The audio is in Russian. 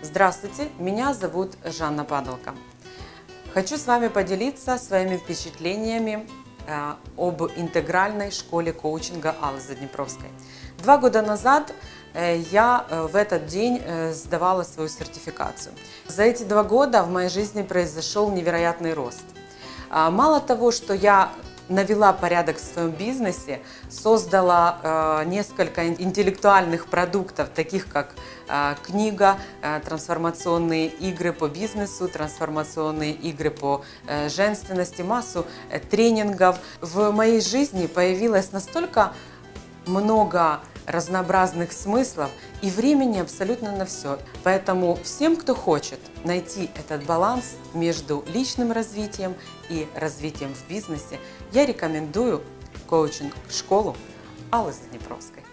Здравствуйте, меня зовут Жанна Падалка. Хочу с вами поделиться своими впечатлениями э, об интегральной школе коучинга Аллы Заднепровской. Два года назад э, я э, в этот день сдавала свою сертификацию. За эти два года в моей жизни произошел невероятный рост. А, Мало того, что я навела порядок в своем бизнесе, создала э, несколько ин- интеллектуальных продуктов, таких как э, книга, э, трансформационные игры по бизнесу, трансформационные игры по э, женственности, массу э, тренингов. В моей жизни появилось настолько много разнообразных смыслов и времени абсолютно на все. Поэтому всем, кто хочет найти этот баланс между личным развитием и развитием в бизнесе, я рекомендую коучинг-школу Аллы Заднепровской.